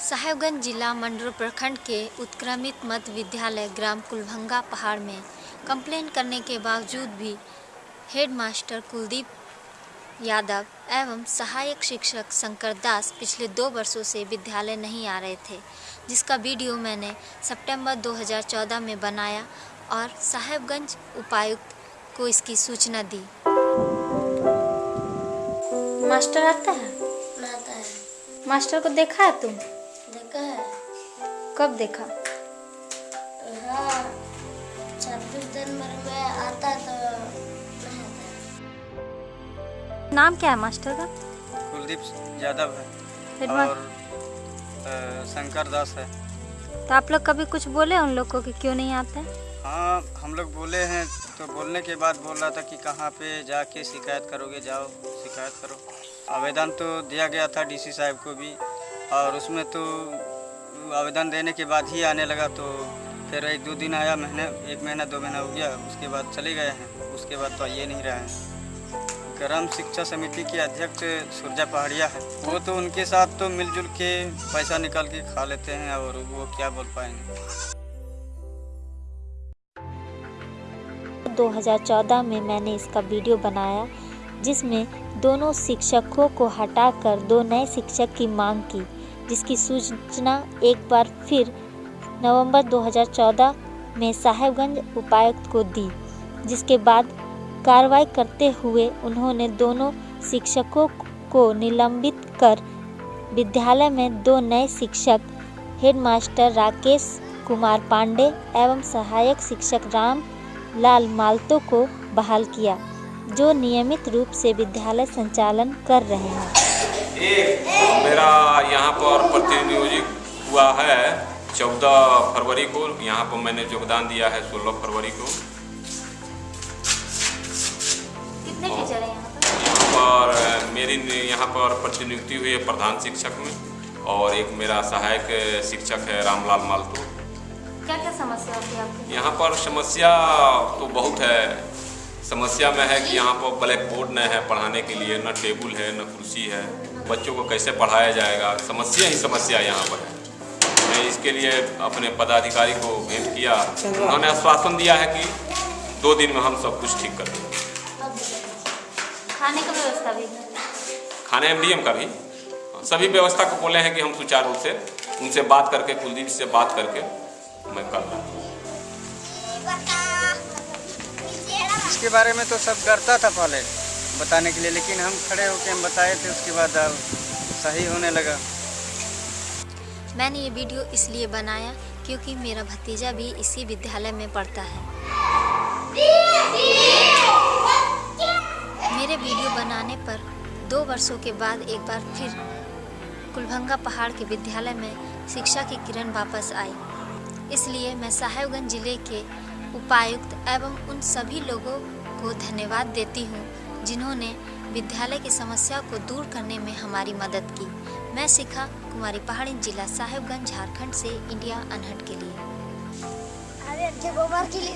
साहेबगंज जिला मंडल प्रखंड के उत्क्रमित मध्य विद्यालय ग्राम कुलभंगा पहाड़ में कंप्लेन करने के बावजूद भी हेडमास्टर कुलदीप यादव एवं सहायक शिक्षक शंकर दास पिछले दो वर्षों से विद्यालय नहीं आ रहे थे जिसका वीडियो मैंने सितंबर 2014 में बनाया और साहेबगंज उपायुक्त को इसकी सूचना दी। मास्टर आता है? आता है। मास्टर को देखा है तुम? देखा है। कब देखा? हाँ छब्बीस जनवरी में आता तो नहीं आता नाम क्या है मास्टर का? कुलदीप यादव है और शंकर दास है। तो आप लोग कभी कुछ बोले उन लोग को कि क्यों नहीं आते? हैं हाँ हम लोग बोले हैं तो बोलने के बाद बोल रहा था कि कहाँ पे जाके शिकायत करोगे जाओ शिकायत करो। आवेदन तो दिया गया था डीसी साहब को भी। और उसमें तो आवेदन देने के बाद ही आने लगा तो फिर एक दो दिन आया महीने, एक महीना, दो महीना हो गया, उसके बाद चले गए हैं। उसके बाद तो ये नहीं रहे हैं। ग्राम शिक्षा समिति के अध्यक्ष सुरजा पहाड़िया है। वो तो उनके साथ तो मिलजुल के पैसा निकाल के खा लेते हैं, और वो क्या बोल पाएँगे? 2014 में मैंने इसका वीडियो बनाया, जिसमें दोनों शिक्षकों को हटाकर दो नए शिक्षक की मांग की। जिसकी सूचना एक बार फिर नवंबर 2014 में साहेबगंज उपायुक्त को दी, जिसके बाद कार्रवाई करते हुए उन्होंने दोनों शिक्षकों को निलंबित कर विद्यालय में दो नए शिक्षक, हेडमास्टर राकेश कुमार पांडे एवं सहायक शिक्षक राम लाल मालतो को बहाल किया, जो नियमित रूप से विद्यालय संचालन कर रहे हैं। हुआ है चौदह फरवरी को। यहाँ पर मैंने योगदान दिया है सोलह फरवरी को। कितने टीचर हैं यहाँ पर? मेरी यहाँ पर प्रतिनियुक्ति हुई है प्रधान शिक्षक में और एक मेरा सहायक शिक्षक है रामलाल मालतो। क्या क्या समस्या होती है आपकी? यहाँ पर समस्या तो बहुत है। समस्या में है कि यहाँ पर ब्लैक बोर्ड नहीं है पढ़ाने के लिए न टेबल है न कुर्सी है। बच्चों को कैसे पढ़ाया जाएगा? समस्या ही समस्या यहाँ पर है। मैं इसके लिए अपने पदाधिकारी को भेंट किया। उन्होंने आश्वासन दिया है कि दो दिन में हम सब कुछ ठीक कर देंगे। खाने का व्यवस्था भी? खाने एम का भी। सभी व्यवस्था को बोले हैं कि हम सुचारू रूप से उनसे बात करके कुलदीप से बात करके मैं कर रहा हूँ। इसके बारे में तो सब करता था पहले बताने के लिए लेकिन हम खड़े होकर हम बताए थे उसके बाद अब सही होने लगा। मैंने ये वीडियो इसलिए बनाया क्योंकि मेरा भतीजा भी इसी विद्यालय में पढ़ता है। मेरे वीडियो बनाने पर दो वर्षों के बाद एक बार फिर कुलभंगा पहाड़ के विद्यालय में शिक्षा की किरण वापस आई। इसलिए मैं साहेबगंज ज़िले के उपायुक्त एवं उन सभी लोगों को धन्यवाद देती हूँ जिन्होंने विद्यालय की समस्या को दूर करने में हमारी मदद की। मैं शिखा कुमारी पहाड़ी जिला साहेबगंज, झारखंड से इंडिया अनहट के लिए। अरे जब के लिए